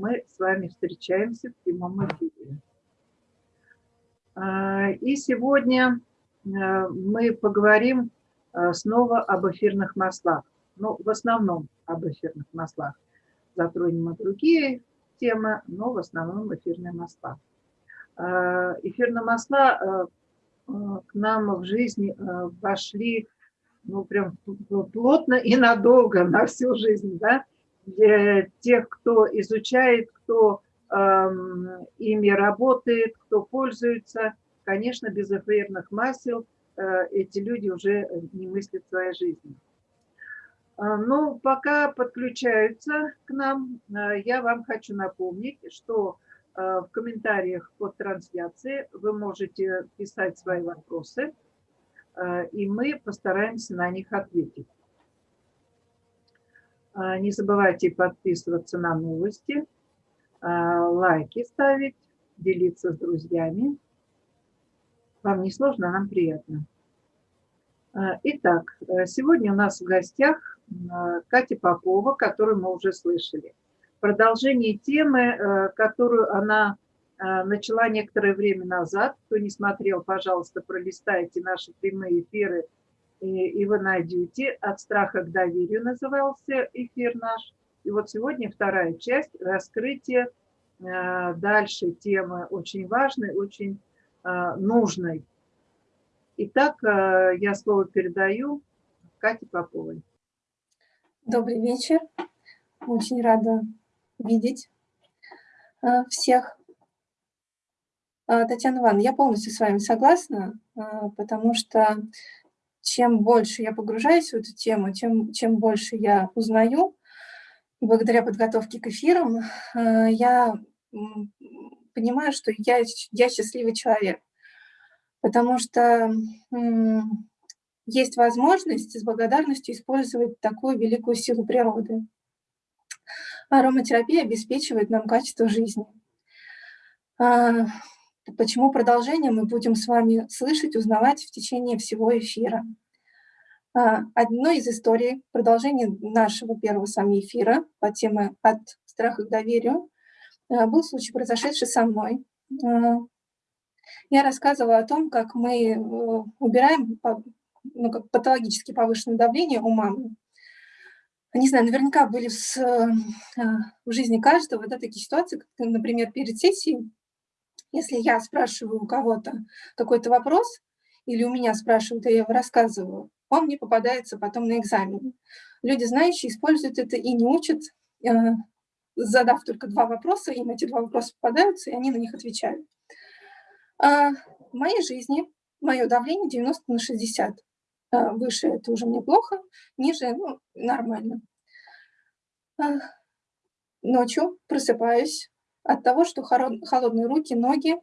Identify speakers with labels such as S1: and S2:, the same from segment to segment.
S1: мы с вами встречаемся в прямом эфире. А, и сегодня а, мы поговорим а, снова об эфирных маслах. Ну, в основном об эфирных маслах. Затронем и другие темы, но в основном эфирные масла. Эфирные масла к нам в жизни вошли ну, прям плотно и надолго, на всю жизнь, да, тех, кто изучает, кто э, ими работает, кто пользуется, конечно, без эфирных масел э, эти люди уже не мыслят своей жизни. А, но пока подключаются к нам, э, я вам хочу напомнить, что э, в комментариях под трансляцией вы можете писать свои вопросы, э, и мы постараемся на них ответить. А, не забывайте подписываться на новости, а, лайки ставить, делиться с друзьями. Вам не сложно, а нам приятно. Итак, э, сегодня у нас в гостях Катя Попова, которую мы уже слышали. Продолжение темы, э, которую она начала некоторое время назад. Кто не смотрел, пожалуйста, пролистайте наши прямые эфиры – и, вы найдете «От страха к доверию» назывался эфир наш. И вот сегодня вторая часть – раскрытие э, дальше темы очень важной, очень э, нужной. Итак, э, я слово передаю Кате Поповой.
S2: Добрый вечер. Очень рада видеть э, всех. Татьяна Ивановна, я полностью с вами согласна, потому что чем больше я погружаюсь в эту тему, тем, чем больше я узнаю, благодаря подготовке к эфирам э, я понимаю, что я, я счастливый человек, потому что есть возможность с благодарностью использовать такую великую силу природы. Ароматерапия обеспечивает нам качество жизни. Почему продолжение мы будем с вами слышать, узнавать в течение всего эфира. А, одной из историй, продолжение нашего первого с вами эфира по теме «От страха к доверию» а, был случай, произошедший со мной. А, я рассказывала о том, как мы э, убираем ну, как патологически повышенное давление у мамы. Не знаю, наверняка были в, в жизни каждого да, такие ситуации, как, например, перед сессией если я спрашиваю у кого-то какой-то вопрос, или у меня спрашивают, и я его рассказываю, он мне попадается потом на экзамен. Люди, знающие, используют это и не учат, э, задав только два вопроса, им эти два вопроса попадаются, и они на них отвечают. А в моей жизни мое давление 90 на 60. А выше это уже мне плохо, ниже ну, нормально. А ночью просыпаюсь, от того, что холодные руки, ноги,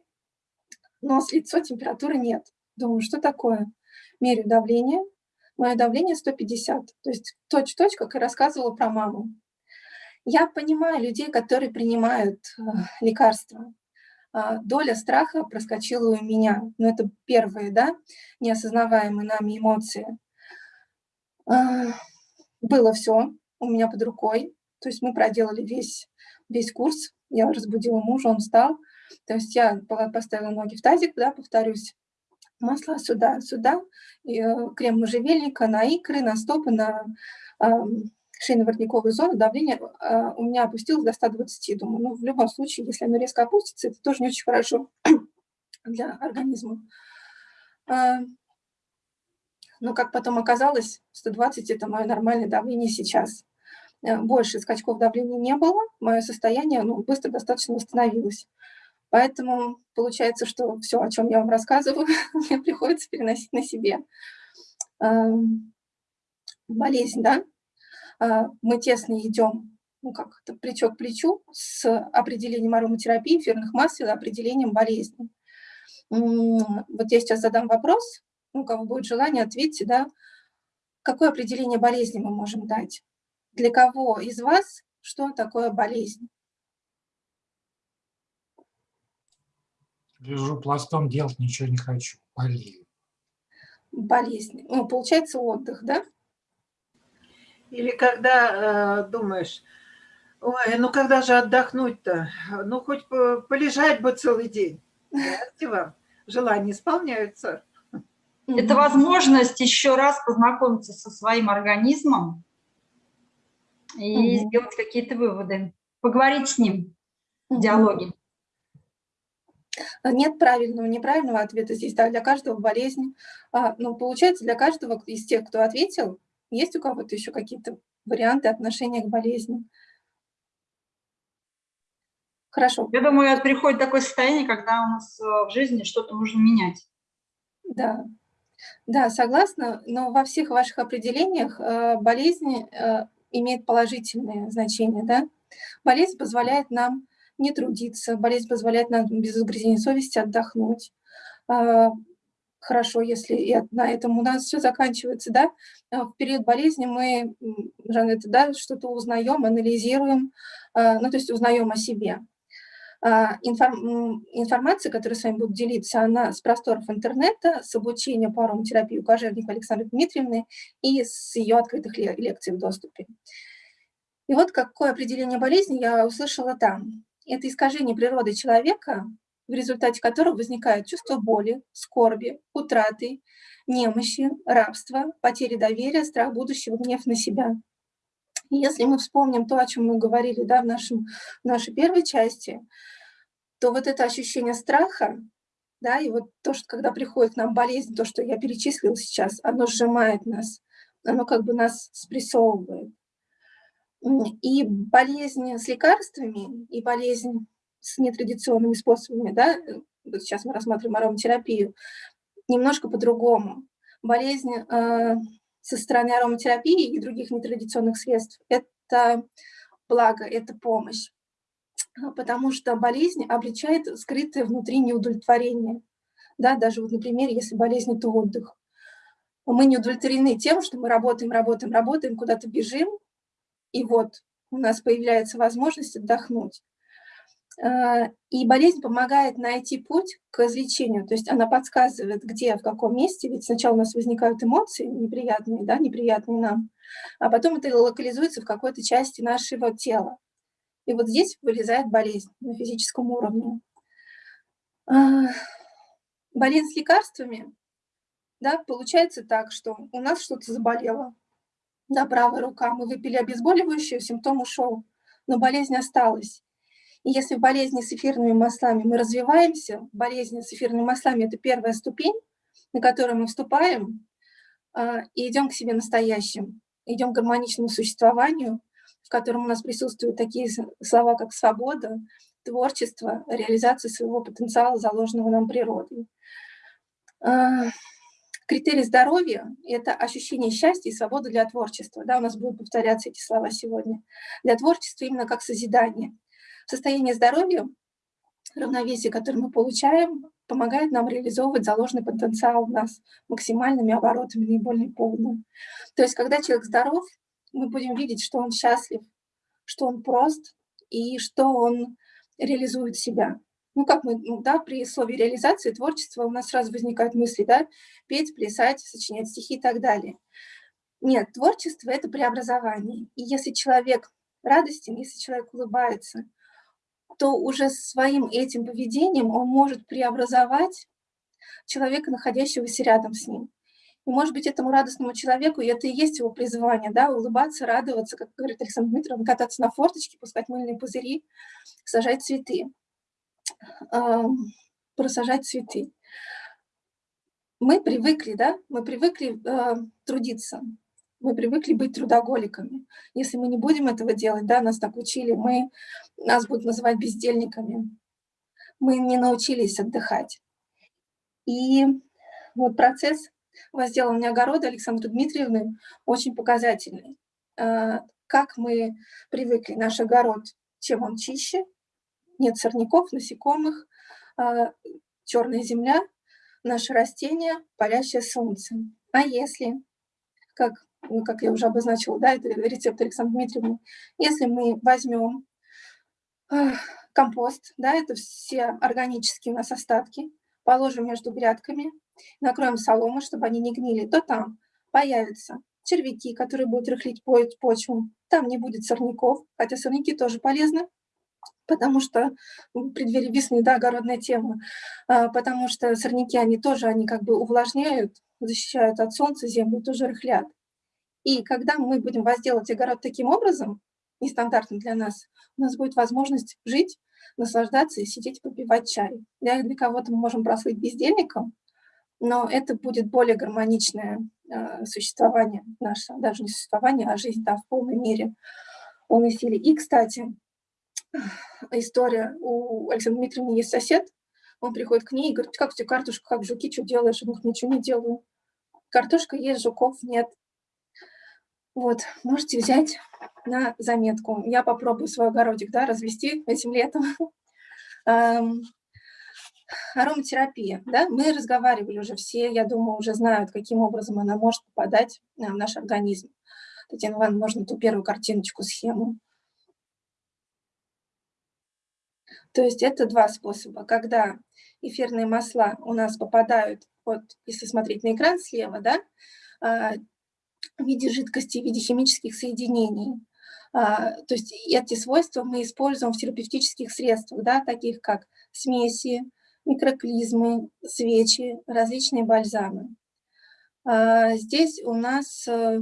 S2: нос, лицо, температуры нет. Думаю, что такое? Мерю давление. Мое давление 150, то есть точь-точь, как и рассказывала про маму. Я понимаю людей, которые принимают э, лекарства. А, доля страха проскочила у меня. Но это первые, да, неосознаваемые нами эмоции. А, было все у меня под рукой. То есть мы проделали весь, весь курс я разбудила мужа, он встал. То есть я поставила ноги в тазик, да, повторюсь, масло сюда, сюда, и, э, крем можжевельника на икры, на стопы, на э, шейно-воротниковую зону, давление э, у меня опустилось до 120. Думаю, ну, в любом случае, если оно резко опустится, это тоже не очень хорошо для организма. Э, но, как потом оказалось, 120 – это мое нормальное давление сейчас. Э, больше скачков давления не было, мое состояние ну, быстро достаточно восстановилось. Поэтому получается, что все, о чем я вам рассказываю, мне приходится переносить на себе. Эм, болезнь, да? Э, мы тесно идем, ну как, это плечо к плечу с определением ароматерапии, эфирных масел определением болезни. Вот я сейчас задам вопрос, у кого будет желание, ответьте, да, какое определение болезни мы можем дать? Для кого из вас что такое болезнь?
S3: Лежу пластом, делать ничего не хочу, болею.
S2: Болезнь. Ну, получается отдых, да?
S1: Или когда э, думаешь, Ой, ну когда же отдохнуть-то? Ну хоть полежать бы целый день. Здравствуйте вам. Желания исполняются.
S4: Это возможность еще раз познакомиться со своим организмом и угу. сделать какие-то выводы, поговорить с ним в диалоге.
S2: Нет правильного, неправильного ответа здесь, да, для каждого болезнь. А, ну, получается, для каждого из тех, кто ответил, есть у кого-то еще какие-то варианты отношения к болезни. Хорошо.
S4: Я думаю, приходит такое состояние, когда у нас э, в жизни что-то нужно менять.
S2: Да, да, согласна, но во всех ваших определениях э, болезнь имеет положительное значение, да? Болезнь позволяет нам не трудиться, болезнь позволяет нам без угрызения совести отдохнуть. А, хорошо, если и на этом у нас все заканчивается, да? А, в период болезни мы, Жанет, да, что-то узнаем, анализируем, а, ну, то есть узнаем о себе. Информация, которая с вами будет делиться, она с просторов интернета, с обучения по ароматерапии у кожевника Александры Дмитриевны и с ее открытых лекций в доступе. И вот какое определение болезни я услышала там. Это искажение природы человека, в результате которого возникает чувство боли, скорби, утраты, немощи, рабства, потери доверия, страх будущего, гнев на себя. Если мы вспомним то, о чем мы говорили да, в, нашем, в нашей первой части, то вот это ощущение страха, да, и вот то, что когда приходит к нам болезнь, то, что я перечислила сейчас, оно сжимает нас, оно как бы нас спрессовывает. И болезнь с лекарствами, и болезнь с нетрадиционными способами, да, вот сейчас мы рассматриваем ароматерапию, немножко по-другому. Болезнь э, со стороны ароматерапии и других нетрадиционных средств – это благо, это помощь, потому что болезнь обличает скрытое внутри неудовлетворение. Да, даже вот, например, если болезнь – это отдых. Мы не удовлетворены тем, что мы работаем, работаем, работаем, куда-то бежим, и вот у нас появляется возможность отдохнуть. А, и болезнь помогает найти путь к излечению, то есть она подсказывает, где, в каком месте, ведь сначала у нас возникают эмоции неприятные, да, неприятные нам, а потом это локализуется в какой-то части нашего тела. И вот здесь вылезает болезнь на физическом уровне. А, болезнь с лекарствами, да, получается так, что у нас что-то заболело, да, правая рука, мы выпили обезболивающее, симптом ушел, но болезнь осталась. И если в болезни с эфирными маслами мы развиваемся, болезнь с эфирными маслами – это первая ступень, на которую мы вступаем, а, и идем к себе настоящим, идем к гармоничному существованию, в котором у нас присутствуют такие слова, как свобода, творчество, реализация своего потенциала, заложенного нам природой. А, Критерий здоровья – это ощущение счастья и свободы для творчества. Да, у нас будут повторяться эти слова сегодня. Для творчества именно как созидание. Состояние здоровья, равновесие, которое мы получаем, помогает нам реализовывать заложенный потенциал у нас максимальными оборотами, наиболее полным. То есть, когда человек здоров, мы будем видеть, что он счастлив, что он прост и что он реализует себя ну как мы, ну, да, при слове реализации творчества у нас сразу возникают мысли, да, петь, плясать, сочинять стихи и так далее. Нет, творчество – это преобразование. И если человек радостен, если человек улыбается, то уже своим этим поведением он может преобразовать человека, находящегося рядом с ним. И, может быть, этому радостному человеку, и это и есть его призвание, да, улыбаться, радоваться, как говорит Александр Дмитриевна, кататься на форточке, пускать мыльные пузыри, сажать цветы просажать цветы. Мы привыкли, да, мы привыкли э, трудиться, мы привыкли быть трудоголиками. Если мы не будем этого делать, да, нас так учили, мы, нас будут называть бездельниками. Мы не научились отдыхать. И вот процесс возделывания огорода Александры Дмитриевны очень показательный. Э, как мы привыкли, наш огород, чем он чище, нет сорняков, насекомых, а, черная земля, наше растение, палящее солнце. А если, как, как я уже обозначила, да, это рецепт Александра Дмитриевны, если мы возьмем компост, да, это все органические у нас остатки, положим между грядками, накроем соломой, чтобы они не гнили, то там появится червяки, которые будут рыхлить почву. Там не будет сорняков, хотя сорняки тоже полезны, потому что в весны, да, огородная тема, а, потому что сорняки, они тоже, они как бы увлажняют, защищают от солнца землю, тоже рыхлят. И когда мы будем возделать огород таким образом, нестандартным для нас, у нас будет возможность жить, наслаждаться и сидеть попивать чай. Для, для кого-то мы можем прослыть бездельником, но это будет более гармоничное э, существование наше, даже не существование, а жизнь да, в полной мере, в полной силе. И, кстати, история, у Александра Дмитриевны есть сосед, он приходит к ней и говорит, как у тебя картошка, как жуки, что делаешь? Он говорит, ничего не делаю. Картошка есть, жуков нет. Вот, можете взять на заметку. Я попробую свой огородик да, развести этим летом. Ароматерапия, да, мы разговаривали уже все, я думаю, уже знают, каким образом она может попадать в наш организм. Татьяна Ивановна, можно ту первую картиночку, схему. То есть это два способа. Когда эфирные масла у нас попадают, вот если смотреть на экран слева, да, а, в виде жидкости, в виде химических соединений. А, то есть эти свойства мы используем в терапевтических средствах, да, таких как смеси, микроклизмы, свечи, различные бальзамы. А, здесь у нас э,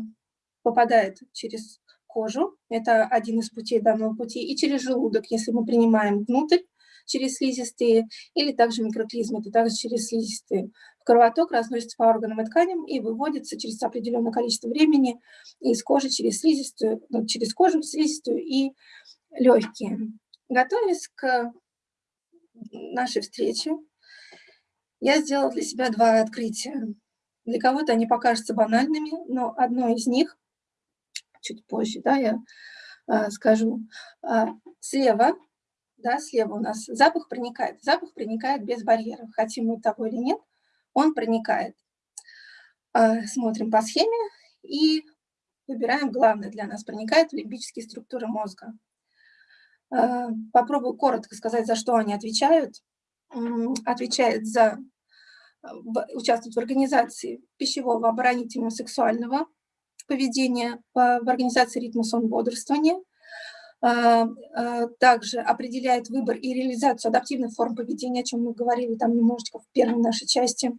S2: попадает через кожу, это один из путей данного пути, и через желудок, если мы принимаем внутрь, через слизистые, или также микроклизмы, это также через слизистые. Кровоток разносится по органам и тканям и выводится через определенное количество времени из кожи через слизистую, ну, через кожу, слизистую и легкие. Готовясь к нашей встрече, я сделала для себя два открытия. Для кого-то они покажутся банальными, но одно из них, чуть позже, да, я э, скажу, э, слева да, слева у нас запах проникает. Запах проникает без барьеров, хотим мы того или нет, он проникает. А, смотрим по схеме и выбираем главное для нас. Проникает в лимбические структуры мозга. А, попробую коротко сказать, за что они отвечают. Отвечает за участвует в организации пищевого, оборонительного, сексуального поведения, в организации ритма сон бодрствования – а, а, также определяет выбор и реализацию адаптивных форм поведения, о чем мы говорили там немножечко в первой нашей части,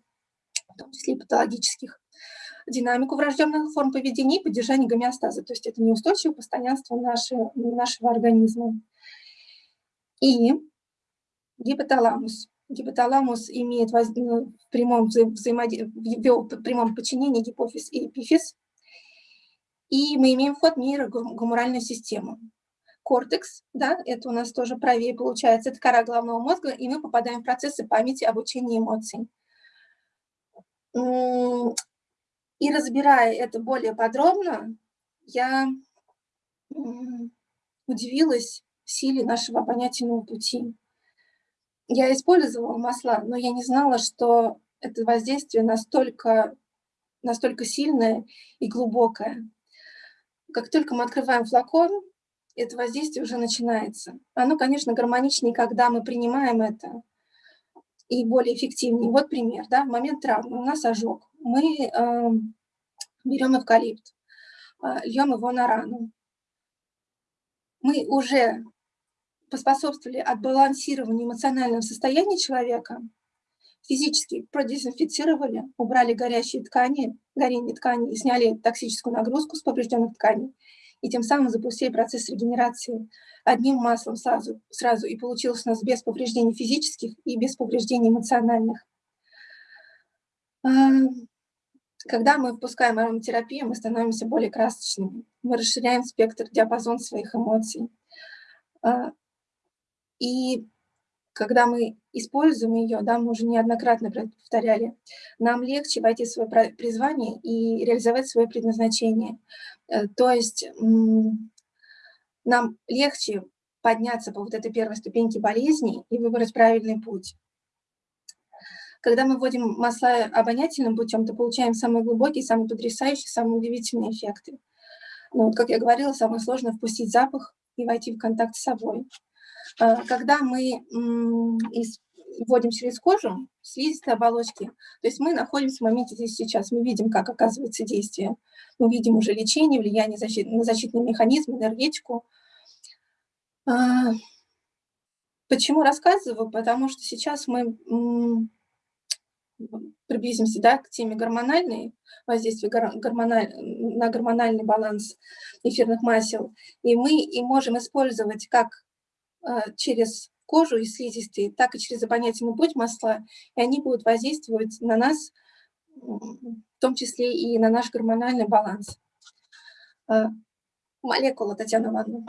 S2: в том числе и патологических, динамику врожденных форм поведения и поддержание гомеостаза, то есть это неустойчивое постоянство нашего, нашего организма. И гипоталамус. Гипоталамус имеет воз... Ну, в, прямом вза... взаимодействии, в прямом подчинении гипофиз и эпифиз, и мы имеем вход в нейрогуморальную систему кортекс, да, это у нас тоже правее получается, это кора головного мозга, и мы попадаем в процессы памяти, обучения эмоций. И разбирая это более подробно, я удивилась силе нашего обонятельного пути. Я использовала масла, но я не знала, что это воздействие настолько, настолько сильное и глубокое. Как только мы открываем флакон, это воздействие уже начинается. Оно, конечно, гармоничнее, когда мы принимаем это, и более эффективнее. Вот пример, да, в момент травмы у нас ожог. Мы э, берем эвкалипт, э, льем его на рану. Мы уже поспособствовали отбалансированию эмоционального состояния человека, физически продезинфицировали, убрали горящие ткани, горение тканей, сняли токсическую нагрузку с поврежденных тканей и тем самым запустили процесс регенерации одним маслом сразу, сразу и получилось у нас без повреждений физических и без повреждений эмоциональных. А, когда мы впускаем ароматерапию, мы становимся более красочными, мы расширяем спектр, диапазон своих эмоций. А, и когда мы используем ее, да, мы уже неоднократно повторяли, нам легче войти в свое призвание и реализовать свое предназначение. Э, то есть нам легче подняться по вот этой первой ступеньке болезни и выбрать правильный путь. Когда мы вводим масла обонятельным путем, то получаем самые глубокие, самые потрясающие, самые удивительные эффекты. Но, вот, как я говорила, самое сложное – впустить запах и войти в контакт с собой. Э, когда мы вводим через кожу слизистой оболочки. То есть мы находимся в моменте здесь сейчас, мы видим, как оказывается действие. Мы видим уже лечение, влияние защит, на защитный механизм, энергетику. А, почему рассказываю? Потому что сейчас мы приблизимся да, к теме гормональной, воздействия гормональ, на гормональный баланс эфирных масел. И мы и можем использовать как а, через кожу и слизистые, так и через обонятельный путь масла, и они будут воздействовать на нас, в том числе и на наш гормональный баланс. А, молекула, Татьяна Ивановна.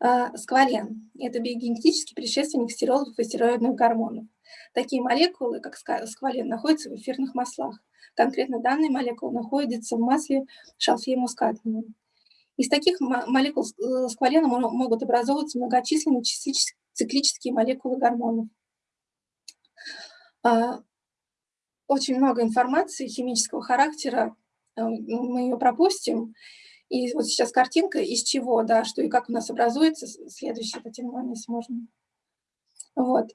S2: А, сквален – это биогенетический предшественник стероидов и стероидных гормонов. Такие молекулы, как сквален, находятся в эфирных маслах. Конкретно данная молекула находится в масле шалфея мускатного. Из таких молекул э, сквалена могут образовываться многочисленные циклические молекулы гормонов. А, очень много информации химического характера, э, мы ее пропустим. И вот сейчас картинка, из чего, да, что и как у нас образуется. Следующий, Татьяна, если можно. Вот.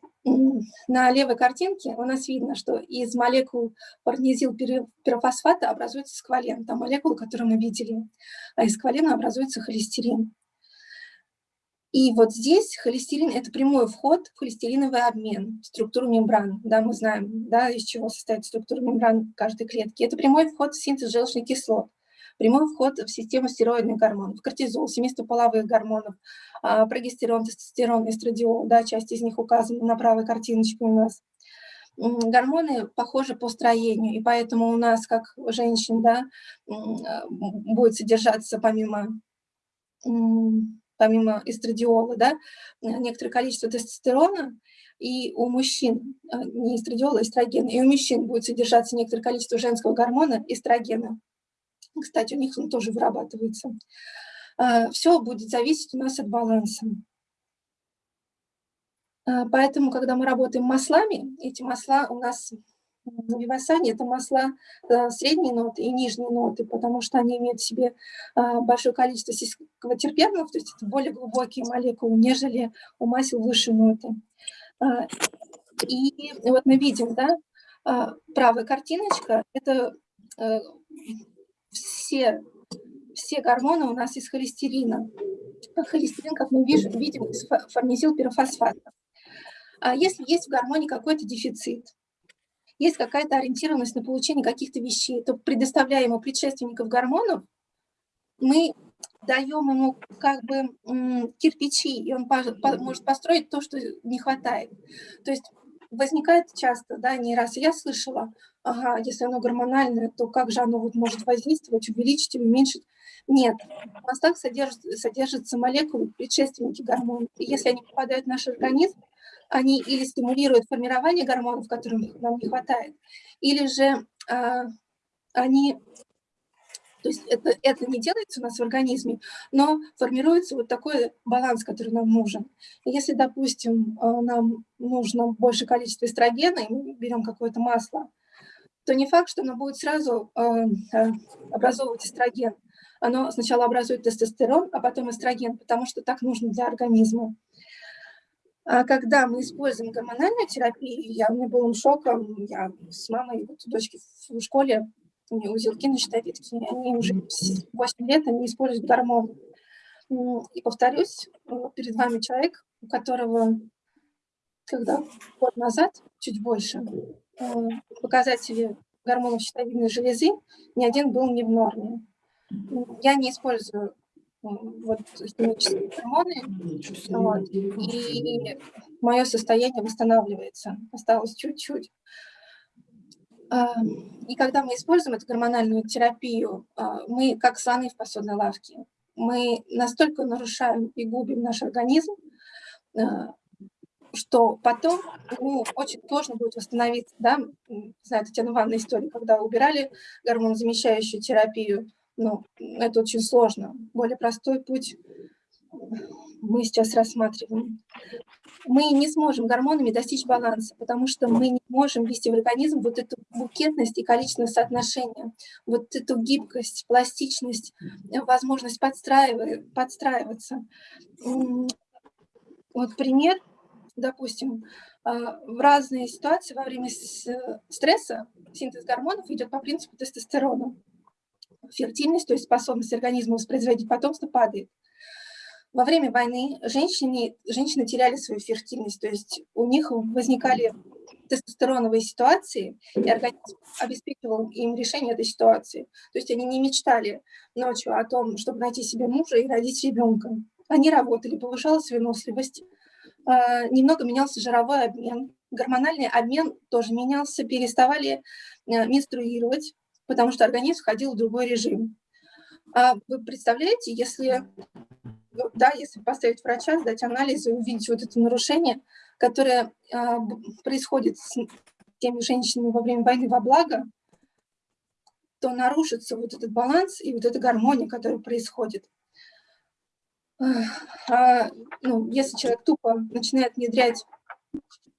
S2: На левой картинке у нас видно, что из молекул парнизил пирофосфата образуется сквален, та молекула, которую мы видели, а из сквалена образуется холестерин. И вот здесь холестерин – это прямой вход в холестериновый обмен, в структуру мембран. Да, мы знаем, да, из чего состоит структура мембран каждой клетки. Это прямой вход в синтез желчных кислот прямой вход в систему стероидных гормонов, кортизол, семейство половых гормонов, а, прогестерон, тестостерон, эстрадиол, да, часть из них указана на правой картиночке у нас. Гормоны похожи по строению, и поэтому у нас, как женщин, да, будет содержаться помимо помимо эстрадиола, да, некоторое количество тестостерона, и у мужчин, а, не эстрадиола, а эстроген, и у мужчин будет содержаться некоторое количество женского гормона эстрогена. Кстати, у них он тоже вырабатывается. А, Все будет зависеть у нас от баланса. А, поэтому, когда мы работаем маслами, эти масла у нас на вивасане это масла а, средней ноты и нижней ноты, потому что они имеют в себе большое количество сискотерпенов, то есть это более глубокие молекулы, нежели у масел высшей ноты. И вот мы видим, да, правая картиночка – это все, все гормоны у нас из холестерина. А холестерин, как мы видим, из формизилпирофосфата. А если есть в гормоне какой-то дефицит, есть какая-то ориентированность на получение каких-то вещей, то предоставляя ему предшественников гормонов, мы даем ему как бы кирпичи, и он может построить то, что не хватает. То есть возникает часто, да, не раз. Я слышала, ага, если оно гормональное, то как же оно вот может воздействовать, увеличить или уменьшить? Нет, в мастах содержат, содержатся молекулы, предшественники гормонов. И если они попадают в наш организм, они или стимулируют формирование гормонов, которым нам не хватает, или же а, они то есть это, это не делается у нас в организме, но формируется вот такой баланс, который нам нужен. если, допустим, э, нам нужно больше количества эстрогена, и мы берем какое-то масло, то не факт, что оно будет сразу э, э, образовывать эстроген. Оно сначала образует тестостерон, а потом эстроген, потому что так нужно для организма. А когда мы используем гормональную терапию, я, у меня был шоком, я с мамой, вот, дочки в школе узелки на щитовидке, они уже 8 лет, они используют гормоны. И повторюсь, перед вами человек, у которого, когда год назад, чуть больше, показатели гормонов щитовидной железы, ни один был не в норме. Я не использую вот, химические гормоны, вот, и мое состояние восстанавливается. Осталось чуть-чуть. И когда мы используем эту гормональную терапию, а, мы как слоны в посудной лавке. Мы настолько нарушаем и губим наш организм, а, что потом ну, очень сложно будет восстановиться. Да? Знаю, Татьяна Ивановна история, когда убирали гормонозамещающую терапию. Ну, это очень сложно. Более простой путь мы сейчас рассматриваем мы не сможем гормонами достичь баланса, потому что мы не можем ввести в организм вот эту букетность и количественное соотношение, вот эту гибкость, пластичность, возможность подстраиваться. Вот пример. допустим, в разные ситуации во время стресса синтез гормонов идет по принципу тестостерона. Фертильность, то есть способность организма воспроизводить потомство, падает. Во время войны женщины, женщины теряли свою фертильность, то есть у них возникали тестостероновые ситуации, и организм обеспечивал им решение этой ситуации. То есть они не мечтали ночью о том, чтобы найти себе мужа и родить ребенка. Они работали, повышалась выносливость, а, немного менялся жировой обмен, гормональный обмен тоже менялся, переставали э, менструировать, потому что организм входил в другой режим. А вы представляете, если, да, если поставить врача, сдать анализы, увидеть вот это нарушение, которое а, происходит с теми женщинами во время войны во благо, то нарушится вот этот баланс и вот эта гармония, которая происходит. А, ну, если человек тупо начинает внедрять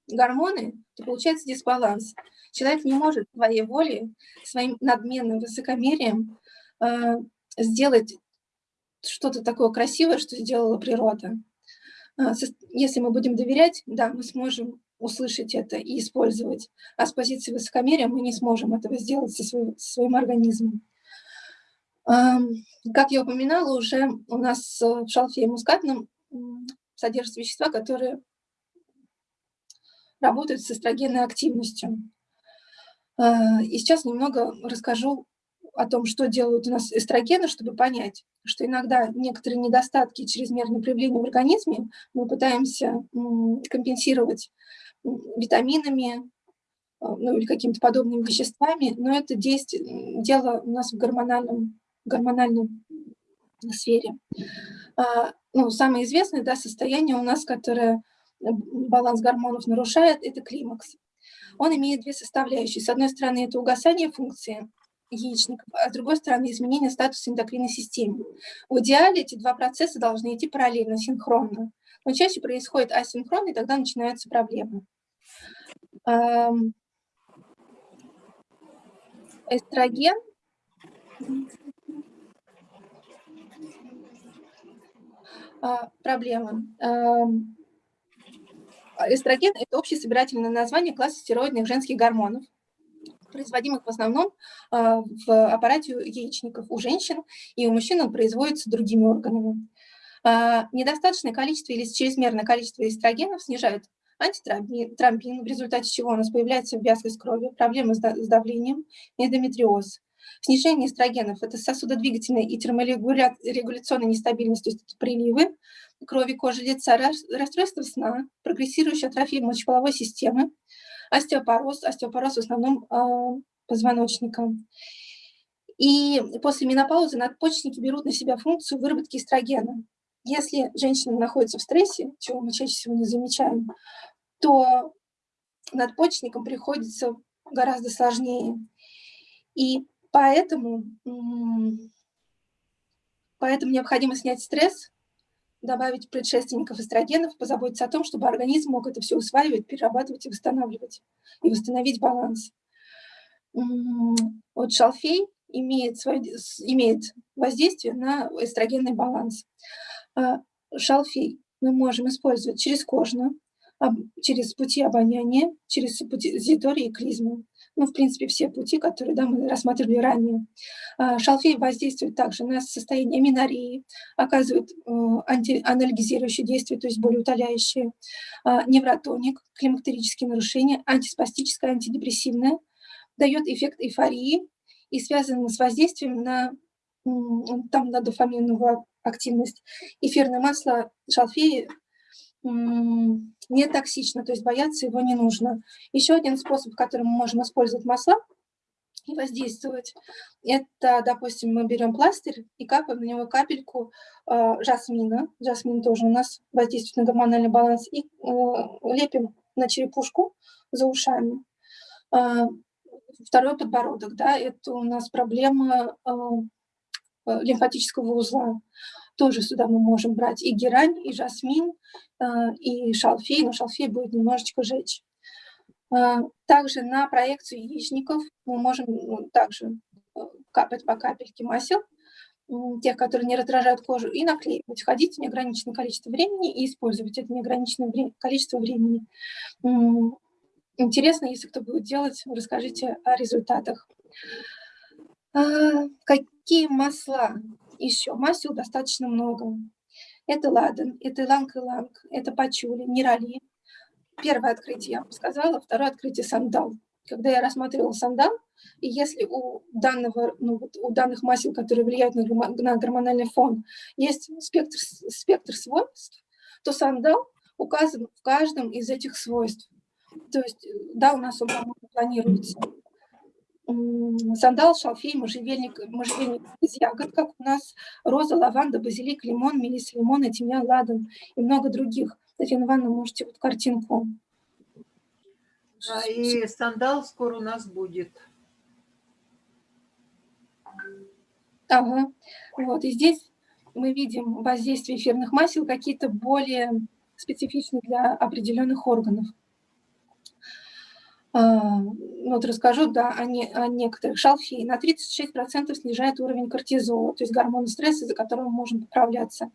S2: гормоны, то получается дисбаланс. Человек не может своей волей, своим надменным высокомерием э, сделать что-то такое красивое, что сделала природа. Э, если мы будем доверять, да, мы сможем услышать это и использовать. А с позиции высокомерия мы не сможем этого сделать со своим, со своим организмом. Как я упоминала, уже у нас в шалфе мускатном содержатся вещества, которые работают с эстрогенной активностью. А, и сейчас немного расскажу о том, что делают у нас эстрогены, чтобы понять, что иногда некоторые недостатки чрезмерного проявления в организме мы пытаемся компенсировать витаминами, а, ну или какими-то подобными веществами, но это действие, дело у нас в гормональном, гормональной сфере. А, ну, самое известное да, состояние у нас, которое баланс гормонов нарушает, это климакс. Он имеет две составляющие. С одной стороны, это угасание функции яичников, а с другой стороны, изменение статуса эндокринной системы. В идеале эти два процесса должны идти параллельно, синхронно. Но чаще происходит асинхронно, и тогда начинаются проблемы. Эстроген а, проблема. Эстроген – это общее собирательное название класса стероидных женских гормонов, производимых в основном а, в аппарате яичников у женщин, и у мужчин он производится другими органами. А, недостаточное количество или чрезмерное количество эстрогенов снижает антитромбин, в результате чего у нас появляется вязкость крови, проблемы с давлением, эндометриоз. Снижение эстрогенов – это сосудодвигательная и терморегуляционная нестабильность, то есть приливы крови, кожи лица, расстройство сна, прогрессирующая атрофия мочеполовой системы, остеопороз, остеопороз в основном э, позвоночника. И после менопаузы надпочечники берут на себя функцию выработки эстрогена. Если женщина находится в стрессе, чего мы чаще всего не замечаем, то надпочечникам приходится гораздо сложнее. И Поэтому, поэтому необходимо снять стресс, добавить предшественников эстрогенов, позаботиться о том, чтобы организм мог это все усваивать, перерабатывать и восстанавливать, и восстановить баланс. Вот шалфей имеет, свое, имеет воздействие на эстрогенный баланс. А шалфей мы можем использовать через кожно, через пути обоняния, через пути зитории и клизму ну, в принципе, все пути, которые да, мы рассматривали ранее. А, шалфей воздействует также на состояние минории, оказывает э, антианальгизирующее действие, то есть болеутоляющее, а, невротоник, климактерические нарушения, антиспастическое, антидепрессивное, дает эффект эйфории и связан с воздействием на, там, на дофаминовую активность. Эфирное масло шалфея не токсично, то есть бояться его не нужно. Еще один способ, которым мы можем использовать масла и воздействовать, это, допустим, мы берем пластырь и капаем на него капельку э, жасмина, жасмин тоже у нас воздействует на гормональный баланс, и э, лепим на черепушку за ушами. Э, второй подбородок, да, это у нас проблема э, лимфатического узла. Тоже сюда мы можем брать и герань, и жасмин, э, и шалфей, но шалфей будет немножечко жечь. Э, также на проекцию яичников мы можем ну, также э, капать по капельке масел тех, которые не раздражают кожу, и наклеивать. Ходить неограниченное количество времени и использовать это неограниченное количество времени. Интересно, если кто будет делать, расскажите о результатах. Какие масла еще? Масел достаточно много. Это ладан, это иланг-иланг, это пачули, нерали. Первое открытие я вам сказала, второе открытие сандал. Когда я рассматривала сандал, и если у, данного, ну, вот у данных масел, которые влияют на, на гормональный фон, есть спектр, спектр свойств, то сандал указан в каждом из этих свойств. То есть, да, у нас он планируется. Сандал, шалфей, можжевельник, можжевельник из ягод, как у нас, роза, лаванда, базилик, лимон, мелис, лимон, тимьян, ладан и много других. Татьяна Ивановна, можете вот картинку.
S1: Да, и сандал скоро у нас будет.
S2: Ага. Вот, и здесь мы видим воздействие эфирных масел какие-то более специфичные для определенных органов. А, вот расскажу да, о, не, о некоторых. Шалфей на 36% снижает уровень кортизола, то есть гормона стресса, за которым мы можем поправляться.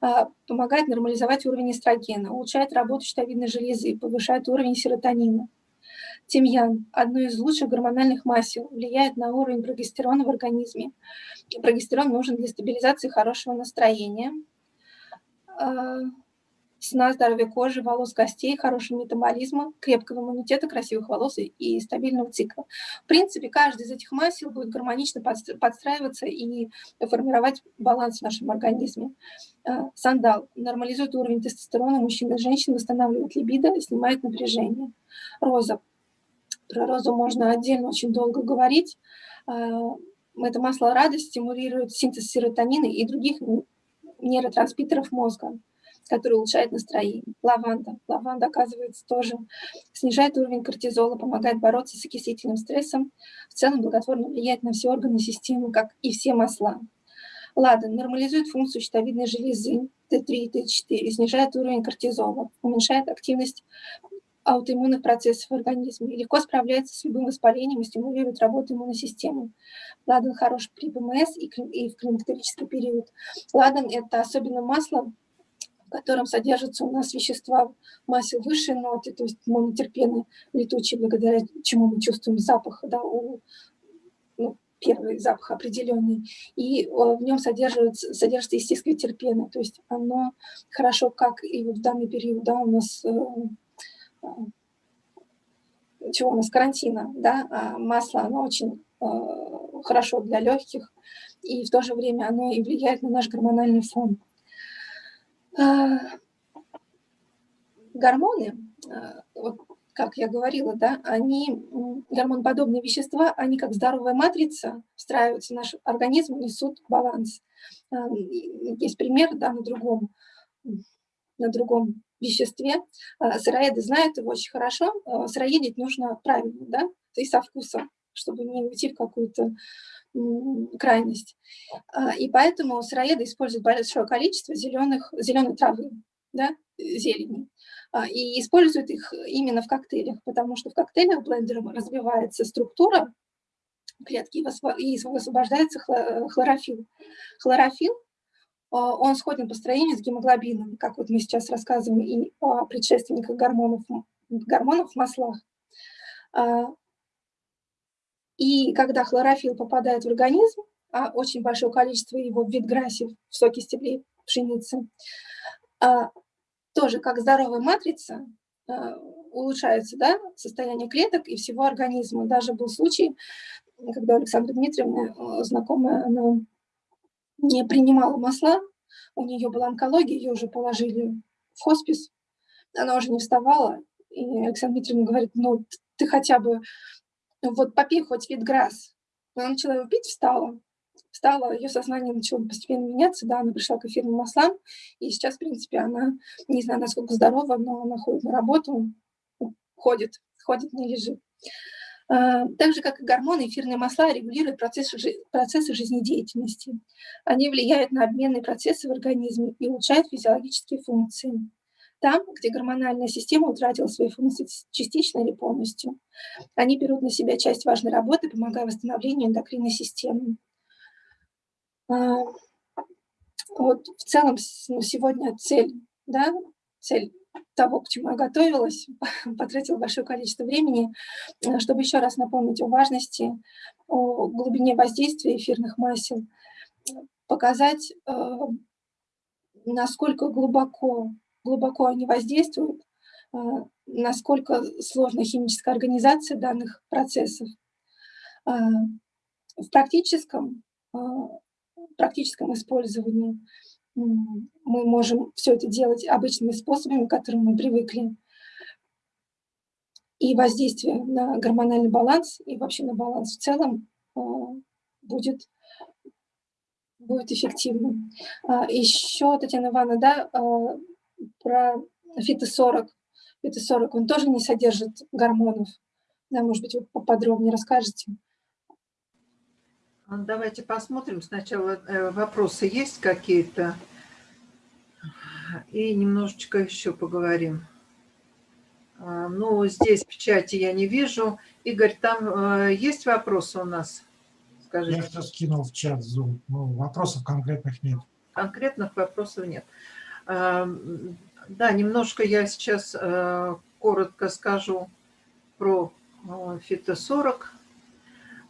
S2: А, помогает нормализовать уровень эстрогена, улучшает работу щитовидной железы, повышает уровень серотонина. Тимьян – одно из лучших гормональных масел, влияет на уровень прогестерона в организме. Прогестерон нужен для стабилизации хорошего настроения, а, сна, здоровья кожи, волос, костей, хорошего метаболизма, крепкого иммунитета, красивых волос и стабильного цикла. В принципе, каждый из этих масел будет гармонично подстраиваться и формировать баланс в нашем организме. А, сандал нормализует уровень тестостерона мужчин и женщин, восстанавливает либидо, снимает напряжение. Роза про розу можно отдельно очень долго говорить. А, это масло радости стимулирует синтез серотонина и других нейротрансмиттеров мозга, который улучшает настроение. Лаванда. Лаванда, оказывается, тоже снижает уровень кортизола, помогает бороться с окислительным стрессом, в целом благотворно влияет на все органы системы, как и все масла. Ладан нормализует функцию щитовидной железы Т3 и Т4, снижает уровень кортизола, уменьшает активность аутоиммунных процессов в организме, легко справляется с любым воспалением и стимулирует работу иммунной системы. Ладан хорош при ПМС и, в климактерический период. Ладан – это особенно масло, в котором содержатся у нас вещества масел высшей ноты, то есть монотерпены летучие, благодаря чему мы чувствуем запах, да, у, ну, первый запах определенный, и в нем содержится, содержится естественное терпены, то есть оно хорошо, как и в данный период, да, у нас э, чего у нас карантина, да, а масло, оно очень э, хорошо для легких, и в то же время оно и влияет на наш гормональный фон. Э, гормоны, э, вот как я говорила, да, они, гормонподобные вещества, они как здоровая матрица встраиваются в наш организм, несут баланс. Э, есть пример, да, на другом, на другом веществе. А, сыроеды знают его очень хорошо. А, сыроедить нужно правильно, да, и со вкусом, чтобы не уйти в какую-то крайность. А, и поэтому сыроеды используют большое количество зеленых, зеленой травы, да, зелени. И используют их именно в коктейлях, потому что в коктейлях блендером развивается структура клетки и высвобождается хлорофилл. Хлорофилл а, он сходен по строению с гемоглобином, как вот мы сейчас рассказываем и о предшественниках гормонов, гормонов в маслах. А, и когда хлорофилл попадает в организм, а очень большое количество его в витграсе, в соке стеблей пшеницы, а, тоже как здоровая матрица улучшается да, состояние клеток и всего организма. Даже был случай, когда Александра Дмитриевна, знакомая, она не принимала масла, у нее была онкология, ее уже положили в хоспис, она уже не вставала, и Александра Дмитриевна говорит, ну, ты хотя бы, вот попей хоть витграсс. Она начала его пить, встала, встала, ее сознание начало постепенно меняться, да, она пришла к эфирным маслам, и сейчас, в принципе, она, не знаю, насколько здорова, но она ходит на работу, ходит, ходит, не лежит. А, так же, как и гормоны, эфирные масла регулируют процессы, процессы жизнедеятельности. Они влияют на обменные процессы в организме и улучшают физиологические функции. Там, где гормональная система утратила свои функции частично или полностью, они берут на себя часть важной работы, помогая восстановлению эндокринной системы. Вот в целом ну, сегодня цель, да, цель того, к чему я готовилась, потратила большое количество времени, э, чтобы еще раз напомнить о важности, о глубине воздействия эфирных масел, показать, э, насколько глубоко, глубоко они воздействуют, э, насколько сложна химическая организация данных процессов. В практическом, практическом использовании мы можем все это делать обычными способами, к которым мы привыкли. И воздействие на гормональный баланс и вообще на баланс в целом а, будет, будет эффективным. А, Еще, Татьяна Ивановна, да, а, про фито-40. Фито-40, он тоже не содержит гормонов. Да, может быть, вы поподробнее расскажете.
S1: Давайте посмотрим. Сначала э, вопросы есть какие-то. И немножечко еще поговорим. А, ну, здесь печати я не вижу. Игорь, там э, есть вопросы у нас?
S3: Скажите. Я все скинул в чат Zoom. Ну, вопросов конкретных нет.
S1: Конкретных вопросов нет. А, да, немножко я сейчас э, коротко скажу про фито-40.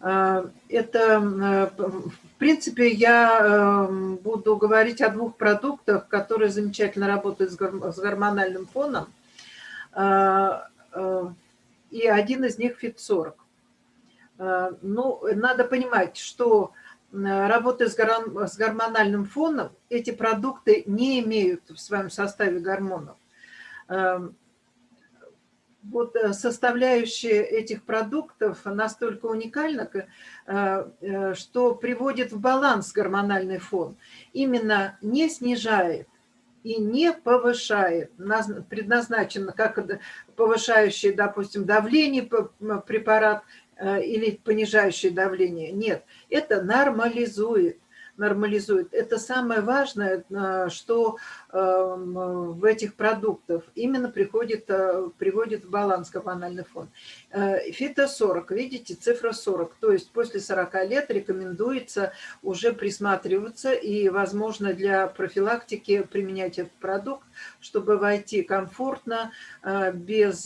S1: А, это, э, в принципе, я эм, буду говорить о двух продуктах, которые замечательно работают с гормональным фоном. Э, и один из них ФИТ-40. А, ну, надо понимать, что работая с гормональным фоном, эти продукты не имеют в своем составе гормонов. Эм, вот э, составляющая этих продуктов настолько уникальна, э, э, что приводит в баланс гормональный фон. Именно не снижает и не повышает, предназначено как повышающий, допустим, давление препарат или понижающий давление. Нет, это нормализует нормализует. Это самое важное, э, что эм, в этих продуктах именно приходит, э, приводит в баланс гормональный фон. Э, Фито-40, видите, цифра 40, то есть после 40 лет рекомендуется уже присматриваться и, возможно, для профилактики применять этот продукт, чтобы войти комфортно, без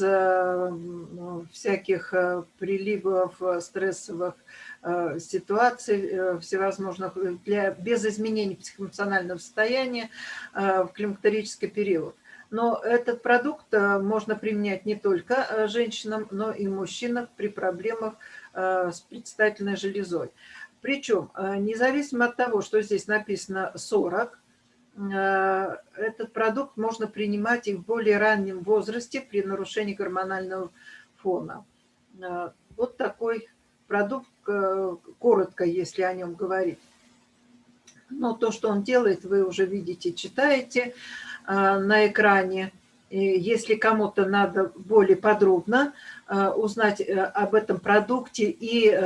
S1: всяких приливов стрессовых, ситуаций э, всевозможных, э, для, без изменений психоэмоционального состояния в климактерический период. Но этот продукт можно применять не только женщинам, но и мужчинам при проблемах с предстательной железой. Причем, независимо от того, что здесь написано 40, этот продукт можно принимать и в более раннем возрасте при нарушении гормонального фона. Вот такой продукт, э, коротко, если о нем говорить. Но то, что он делает, вы уже видите, читаете э, на экране. Если кому-то надо более подробно э, узнать об этом продукте и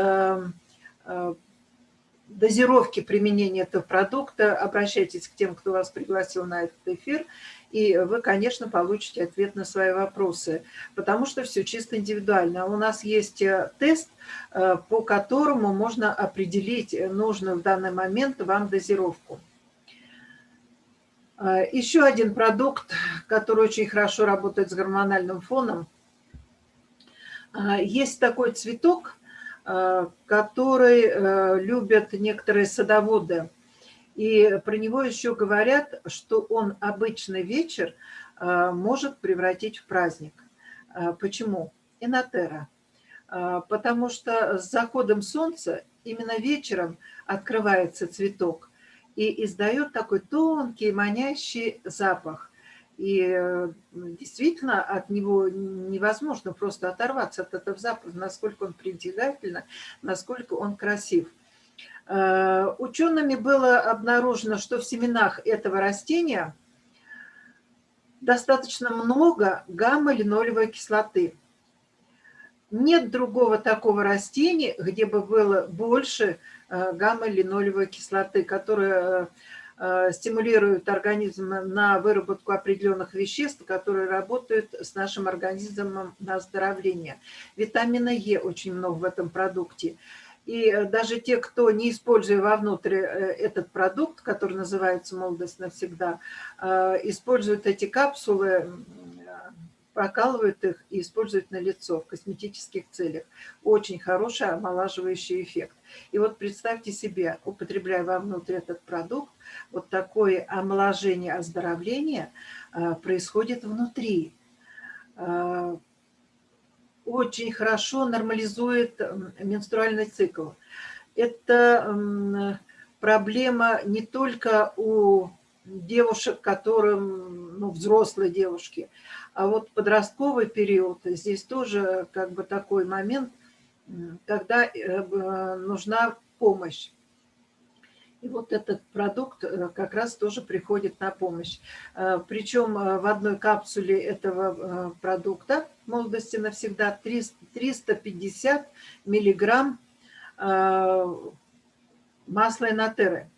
S1: дозировки применения этого продукта, обращайтесь к тем, кто вас пригласил на этот эфир и вы, конечно, получите ответ на свои вопросы, потому что все чисто индивидуально. У нас есть э, тест, э, по которому можно определить нужную в данный момент вам дозировку. Э, еще один продукт, который очень хорошо работает с гормональным фоном. Есть такой цветок, который любят некоторые садоводы – и про него еще говорят, что он обычный вечер э, может превратить в праздник. Э, почему? Инотера. Э, потому что с заходом солнца именно вечером открывается цветок и издает такой тонкий, манящий запах. И действительно от него невозможно просто оторваться от этого запаха, насколько он притягательно, насколько он красив. Э, учеными было обнаружено, что в семенах этого растения достаточно много гамма-линолевой кислоты. Нет другого такого растения, где бы было больше э, гамма-линолевой кислоты, которая э, стимулирует организм на выработку определенных веществ, которые работают с нашим организмом на оздоровление. Витамина Е очень много в этом продукте. И э, даже те, кто не используя вовнутрь э, этот продукт, который называется «Молодость навсегда», э, используют эти капсулы, прокалывают их и используют на лицо в косметических целях. Очень хороший омолаживающий эффект. И вот представьте себе, употребляя вовнутрь этот продукт, вот такое омоложение, оздоровление происходит внутри очень хорошо нормализует менструальный цикл. Это проблема не только у девушек, которым, ну, взрослые девушки, а вот подростковый период, здесь тоже как бы такой момент, когда э, нужна помощь. И вот этот продукт э, как раз тоже приходит на помощь. Э, Причем в одной капсуле этого продукта молодости навсегда 350 миллиграмм масла инотеры.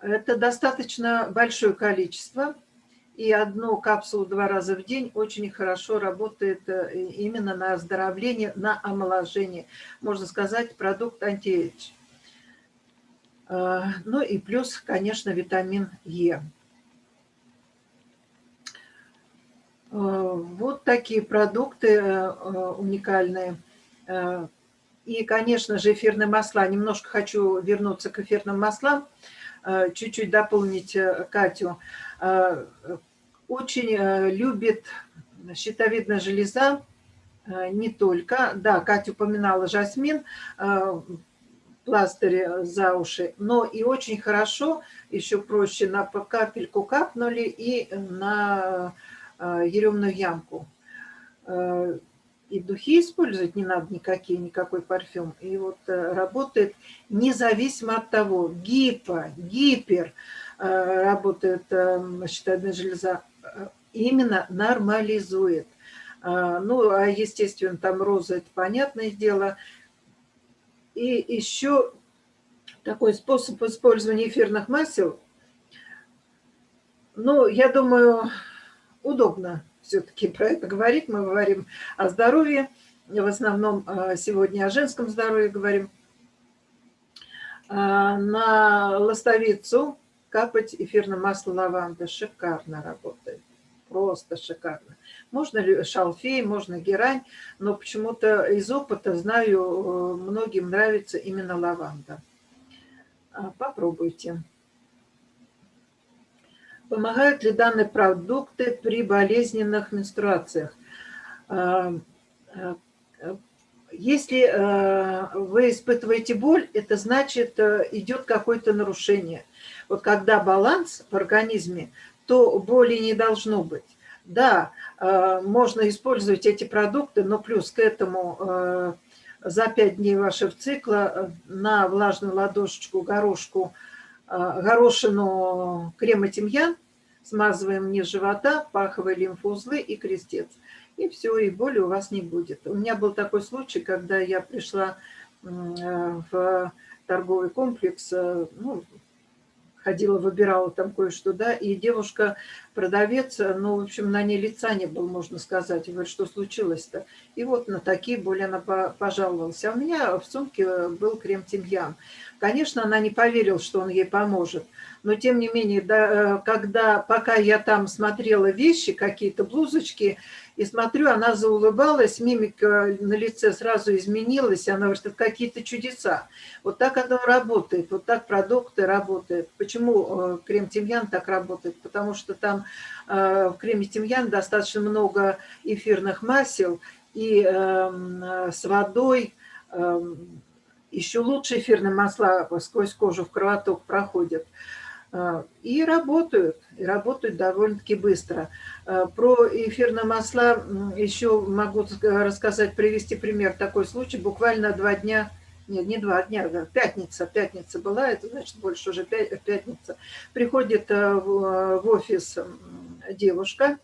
S1: Это достаточно большое количество. И одну капсулу два раза в день очень хорошо работает именно на оздоровление, на омоложение. Можно сказать, продукт антиэйдж. Э, ну и плюс, конечно, витамин Е. Э, вот такие продукты э, уникальные. И, конечно же, эфирные масла. Немножко хочу вернуться к эфирным маслам, чуть-чуть дополнить Катю. Очень любит щитовидная железа, не только. Да, Катя упоминала жасмин, пластыре за уши, но и очень хорошо, еще проще, на капельку капнули и на э, еремную ямку. Э, и духи использовать не надо никакие, никакой парфюм. И вот э, работает независимо от того, гипо, гипер работает щитовидная железа, именно нормализует. Ну, а естественно, там роза, это понятное дело – и еще такой способ использования эфирных масел, ну, я думаю, удобно все-таки про это говорить. Мы говорим о здоровье, в основном а, сегодня о женском здоровье говорим. А, на ластовицу капать эфирное масло лаванды шикарно работает, просто шикарно. Можно ли шалфей, можно герань, но почему-то из опыта знаю, э, многим нравится именно лаванда. А, попробуйте. Помогают ли данные продукты при болезненных менструациях? А, а, если э, вы испытываете боль, это значит, э, идет какое-то нарушение. Вот когда баланс в организме, то боли не должно быть. Да, можно использовать эти продукты, но плюс к этому э, за 5 дней вашего цикла э, на влажную ладошечку, горошку, горошину крема тимьян смазываем низ живота, паховые лимфоузлы и крестец. И все, и боли у вас не будет. У меня был такой случай, когда я пришла в торговый комплекс, ну, ходила, выбирала там кое-что, да, и девушка, продавец, ну, в общем, на ней лица не было, можно сказать. Говорит, что случилось-то? И вот на такие боли она пожаловалась. А у меня в сумке был крем тимьян. Конечно, она не поверила, что он ей поможет. Но, тем не менее, да, э, когда, пока я там смотрела вещи, какие-то блузочки, и смотрю, она заулыбалась, мимика на лице сразу изменилась, она говорит, это какие-то чудеса. Вот так оно работает, вот так продукты работают. Почему э, крем тимьян так работает? Потому что там э, в креме тимьян достаточно много эфирных масел, и эм, с водой эм, еще лучше эфирные масла сквозь кожу в кровоток проходят. А, и работают, и работают довольно-таки быстро. А, про эфирные масла еще могу рассказать, привести пример. Такой случай, буквально два дня, нет, не два дня, пятница, пятница была, это значит больше уже пятница. Приходит а, в офис девушка,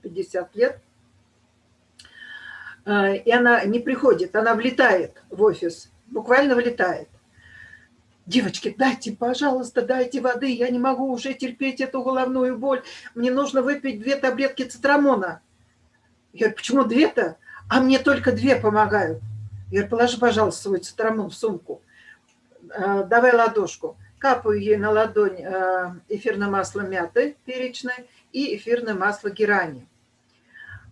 S1: 50 лет, и она не приходит, она влетает в офис, буквально влетает девочки, дайте, пожалуйста, дайте воды, я не могу уже терпеть эту головную боль, мне нужно выпить две таблетки цитрамона. Я говорю, почему две-то? А мне только две помогают. Я говорю, положи, пожалуйста, свой цитрамон в сумку. Э, давай ладошку. Капаю ей на ладонь э, эфирное масло мяты перечное и эфирное масло герани.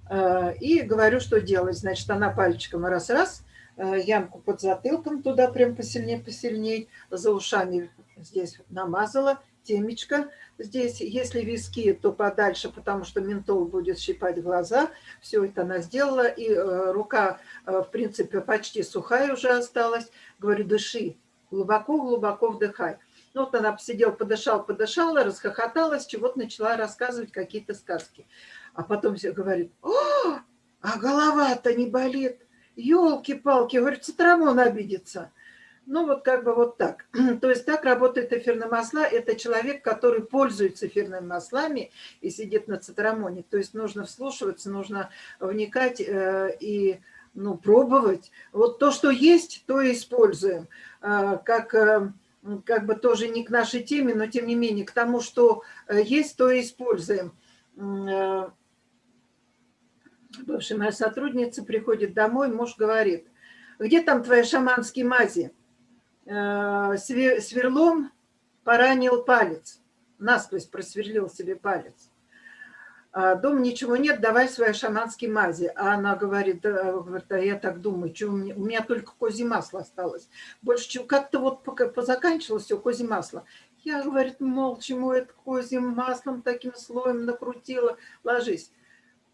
S1: Э, и говорю, что делать. Значит, она пальчиком раз-раз, ямку под затылком туда прям посильнее-посильнее, за ушами здесь намазала, темечко здесь. Если виски, то подальше, потому что ментол будет щипать глаза. Все это она сделала. И рука, в принципе, почти сухая уже осталась. Говорю, дыши, глубоко-глубоко вдыхай. Ну, вот она посидела, подышала, подышала, расхохоталась, чего-то начала рассказывать какие-то сказки. А потом все говорит, о, а голова-то не болит. Елки-палки, говорит, цитрамон обидится. Ну, вот как бы вот так. То есть так работает эфирные масла. Это человек, который пользуется эфирными маслами и сидит на цитрамоне. То есть нужно вслушиваться, нужно вникать э, и ну, пробовать. Вот то, что есть, то и используем. Э, как э, как бы тоже не к нашей теме, но тем не менее к тому, что э, есть, то и используем. Э, бывшая моя сотрудница приходит домой, муж говорит, где там твои шаманские мази? Э, сверлом поранил палец, насквозь просверлил себе палец. А, дом ничего нет, давай свои шаманские мази. А она говорит, говорит а я так думаю, что у, меня, у меня только козье масло осталось. Больше чего, как-то вот пока позаканчивалось все козье масло. Я, говорит, молча ему это козьим маслом таким слоем накрутила. Ложись.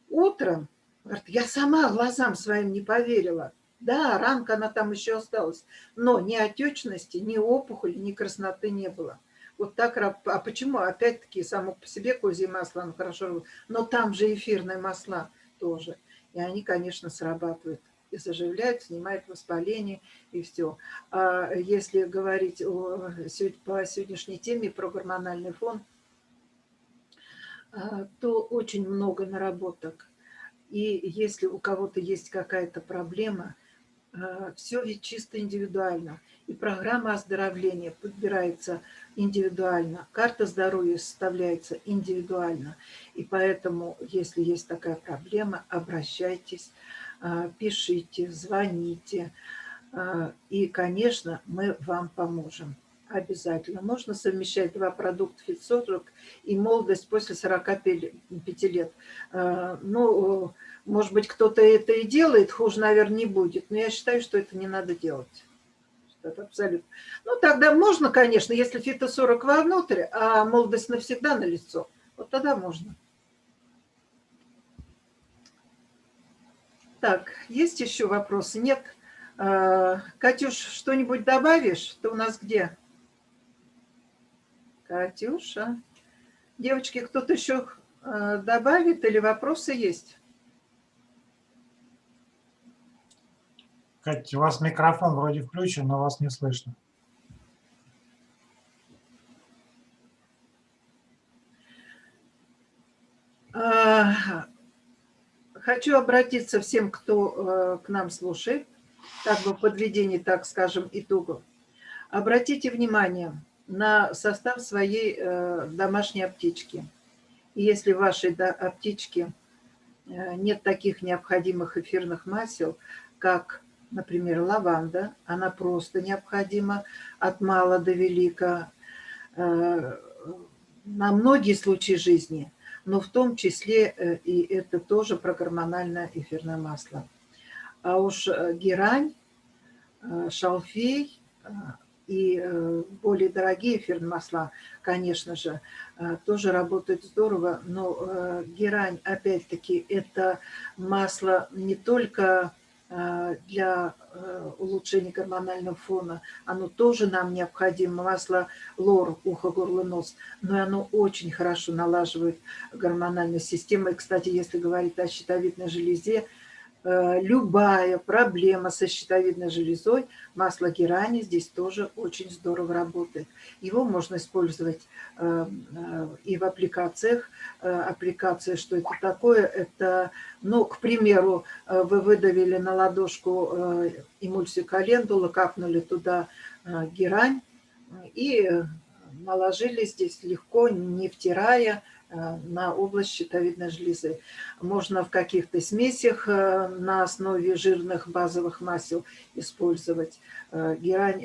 S1: Утром, говорит, я сама глазам своим не поверила. Да, ранка она там еще осталась. Но ни отечности, ни опухоли, ни красноты не было. Вот так, а почему? Опять-таки, само по себе козье масло, оно хорошо, но там же эфирные масла тоже. И они, конечно, срабатывают и заживляют, снимают воспаление и все. А если говорить о, по сегодняшней теме про гормональный фон, а, то очень много наработок. И если у кого-то есть какая-то проблема, а, все ведь чисто индивидуально. И программа оздоровления подбирается индивидуально. Карта здоровья составляется индивидуально. И поэтому, если есть такая проблема, обращайтесь, а, пишите, звоните. А, и, конечно, мы вам поможем. Обязательно. Можно совмещать два продукта фитсорок и молодость после 45 лет. А, ну, может быть, кто-то это и делает, хуже, наверное, не будет. Но я считаю, что это не надо делать это абсолютно. Ну, тогда можно, конечно, если фито-40 вовнутрь, а молодость навсегда на лицо, вот тогда можно. Так, есть еще вопросы? Нет? А, Катюш, что-нибудь добавишь? Ты у нас где? Катюша. Девочки, кто-то еще а, добавит или вопросы есть?
S3: Катя, у вас микрофон вроде включен, но вас не слышно.
S1: А, хочу обратиться всем, кто э, к нам слушает, как бы подведение, так скажем, итогов. Обратите внимание на состав своей э, домашней аптечки. И если в вашей аптечке э, нет таких необходимых эфирных масел, как например, лаванда, она просто необходима от мала до велика э, на многие случаи жизни, но в том числе и это тоже про гормональное эфирное масло. А уж герань, шалфей и более дорогие эфирные масла, конечно же, тоже работают здорово, но герань, опять-таки, это масло не только Э, для э, улучшения гормонального фона. Оно тоже нам необходимо. Масло лор, ухо, горло, нос. Но оно очень хорошо налаживает гормональную систему. И, кстати, если говорить о щитовидной железе, Э, любая проблема со щитовидной железой, масло герани здесь тоже очень здорово работает. Его можно использовать э, э, и в аппликациях. Аппликация, что это такое? Это, ну, к примеру, вы выдавили на ладошку эмульсию календула, капнули туда герань и наложили здесь легко, не втирая, э, на область щитовидной железы. Можно в каких-то смесях э, на основе жирных базовых масел использовать. Герань,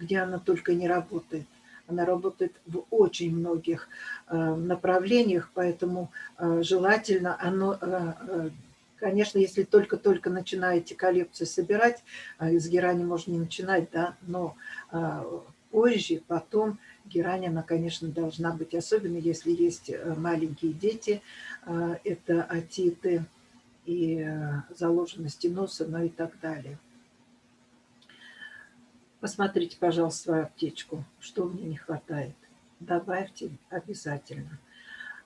S1: где она только не работает. Она работает в очень многих направлениях, поэтому желательно оно Конечно, если только-только начинаете коллекцию собирать, из герани можно не начинать, да, но позже, потом герань, она, конечно, должна быть, особенно если есть э, маленькие дети, э, это атиты и э, заложенности носа, ну и так далее. Посмотрите, пожалуйста, свою аптечку, что мне не хватает. Добавьте обязательно.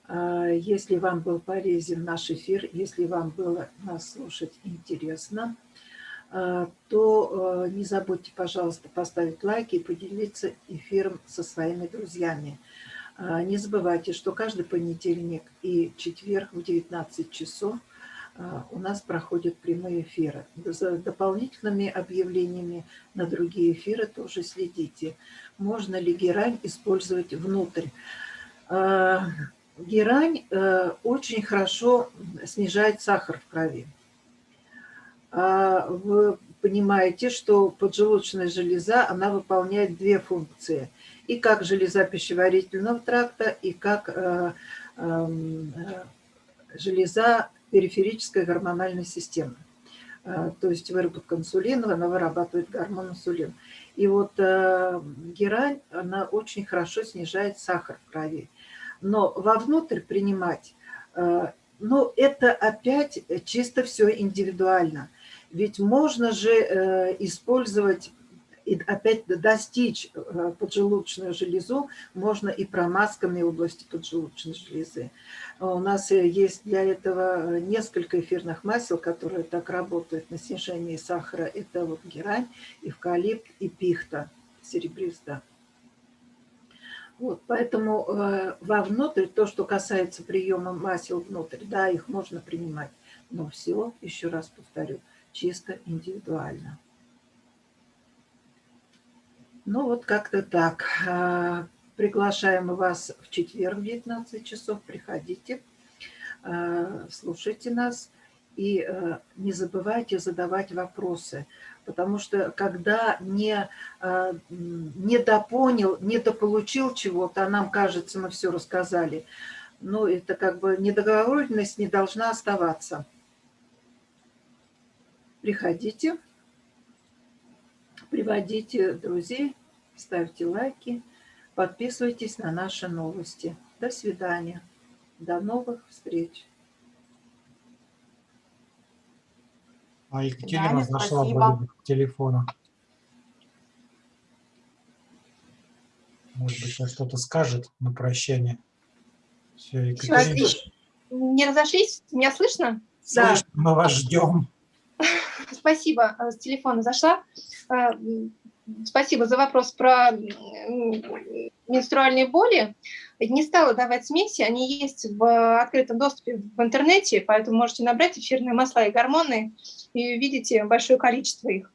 S1: Если вам был полезен наш эфир, если вам было нас слушать интересно, то э, не забудьте, пожалуйста, поставить лайки и поделиться эфиром со своими друзьями. А, не забывайте, что каждый понедельник и четверг в 19 часов а, у нас проходят прямые эфиры. За дополнительными объявлениями на другие эфиры тоже следите. Можно ли герань использовать внутрь? Герань э, очень хорошо снижает сахар в крови. А, вы понимаете, что поджелудочная железа, она выполняет две функции. И как железа пищеварительного тракта, и как э, эм, э, железа периферической гормональной системы. Э, то есть выработка инсулина, она вырабатывает гормон инсулин. И вот герань, она очень хорошо снижает сахар в крови. Но вовнутрь принимать, ну, это опять чисто все индивидуально. Ведь можно же э, использовать и опять достичь э, поджелудочную железу можно и промазками области поджелудочной железы. У нас есть для этого несколько эфирных масел, которые так работают на снижении сахара. Это вот герань, эвкалипт и пихта серебриста. Вот, поэтому э, вовнутрь, то, что касается приема масел внутрь, да, их можно принимать. Но все, еще раз повторю, чисто индивидуально. Ну вот как-то так. А, приглашаем вас в четверг в 19 часов. Приходите, а, слушайте нас и а, не забывайте задавать вопросы. Потому что когда не, не допонял, не дополучил чего-то, а нам кажется, мы все рассказали, ну это как бы недоговоренность не должна оставаться. Приходите, приводите друзей, ставьте лайки, подписывайтесь на наши новости. До свидания. До новых встреч.
S3: А Екатерина да, зашла телефону. Может быть, сейчас что-то скажет на прощание.
S2: Все, Екатерина. Не разошлись? Меня слышно?
S3: Слышно, да. мы вас ждем.
S2: Спасибо, э, с телефона зашла. Э, спасибо за вопрос про менструальные боли. Не стала давать смеси, они есть в открытом доступе в интернете, поэтому можете набрать эфирные масла и гормоны и увидите большое количество их.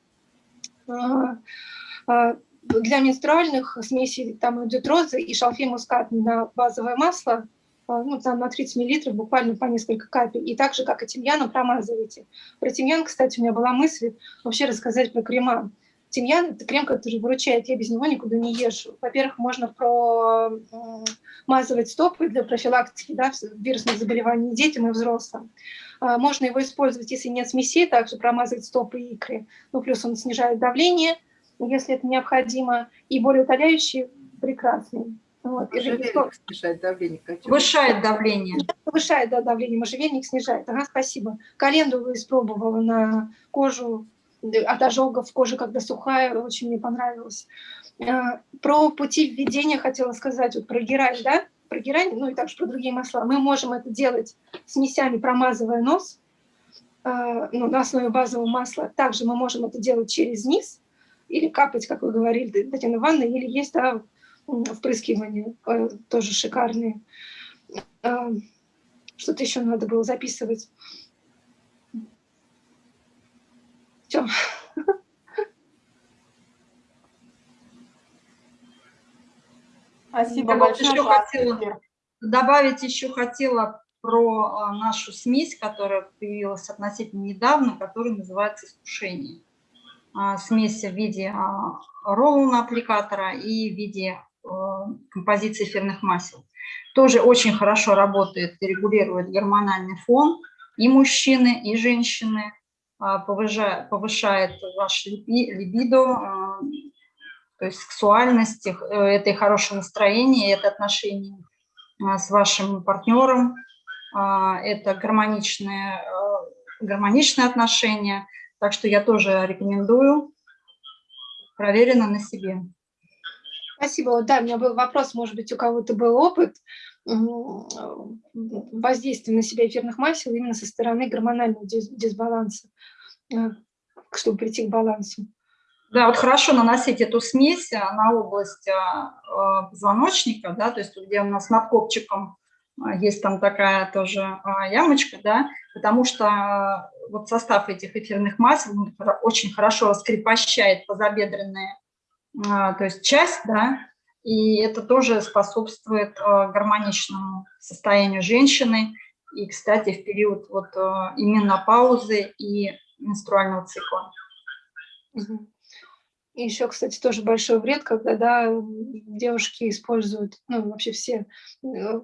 S2: Э, для менструальных смесей там идет розы и шалфей мускат на базовое масло – ну, там на 30 мл буквально по несколько капель. И так же, как и тимьяном, промазывайте. Про тимьян, кстати, у меня была мысль вообще рассказать про крема. Тимьян – это крем, который выручает, я без него никуда не езжу. Во-первых, можно промазывать стопы для профилактики да, вирусных заболеваний детям и взрослым. А, можно его использовать, если нет смесей, также промазывать стопы и икры. Ну, плюс он снижает давление, если это необходимо, и более утоляющий – прекрасный.
S1: Вот. Можжевельник снижает давление.
S4: Повышает давление.
S2: Повышает да, давление, можжевельник снижает. Ага, спасибо. Календулу испробовала на кожу от ожогов, кожа когда сухая, очень мне понравилось. Э, про пути введения хотела сказать, вот про герань, да, про герань, ну и также про другие масла. Мы можем это делать смесями, промазывая нос, э, ну, на основе базового масла. Также мы можем это делать через низ, или капать, как вы говорили, Татьяна Ивановна, или есть да, впрыскивания э, тоже шикарные. А, что-то еще надо было записывать. Все.
S4: Спасибо Я большое. Еще хотела, добавить еще хотела про а, нашу смесь, которая появилась относительно недавно, которая называется искушение. А, смесь в виде а, роллона аппликатора и в виде композиции эфирных масел. Тоже очень хорошо работает и регулирует гормональный фон и мужчины, и женщины, повышает, повышает ваш либидо, то есть сексуальность, э, это и хорошее настроение, это отношения с вашим партнером, это гармоничные, э, гармоничные отношения, так что я тоже рекомендую, проверено на себе.
S2: Спасибо. Да, у меня был вопрос, может быть, у кого-то был опыт воздействия на себя эфирных масел именно со стороны гормонального дисбаланса, э, чтобы прийти к балансу.
S4: Да, вот хорошо наносить эту смесь а, на область позвоночника, да, то есть где у нас над копчиком есть там такая тоже ямочка, да, потому что вот состав этих эфирных масел очень хорошо раскрепощает тазобедренные, то есть часть, да, и это тоже способствует гармоничному состоянию женщины, и, кстати, в период вот именно паузы и менструального цикла.
S2: И еще, кстати, тоже большой вред, когда да, девушки используют, ну, вообще все э,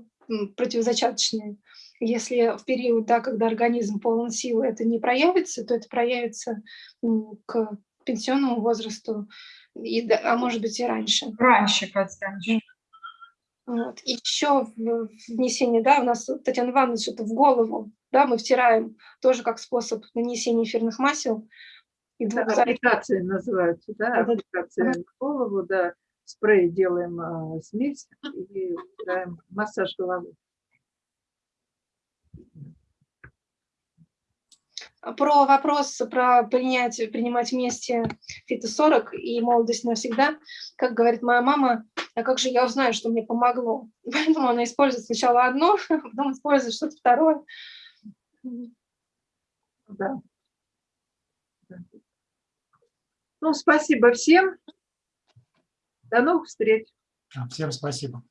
S2: противозачаточные. Если в период, да, когда организм полон силы, это не проявится, то это проявится к пенсионному возрасту, и, а может быть и раньше.
S4: Раньше, Катя, раньше.
S2: Вот. Еще внесение, да, у нас Татьяна Ивановна что-то в голову, да, мы втираем тоже как способ нанесения эфирных масел.
S1: И двух да, аппликации называются, да, аппликация в голову, да спрей делаем а, смесь и играем массаж головы.
S2: Про вопрос про принять, принимать вместе фито-40 и молодость навсегда, как говорит моя мама, а как же я узнаю, что мне помогло? Поэтому она использует сначала одно, а потом использует что-то второе.
S1: Да. Ну, спасибо всем. До новых встреч.
S3: Всем спасибо.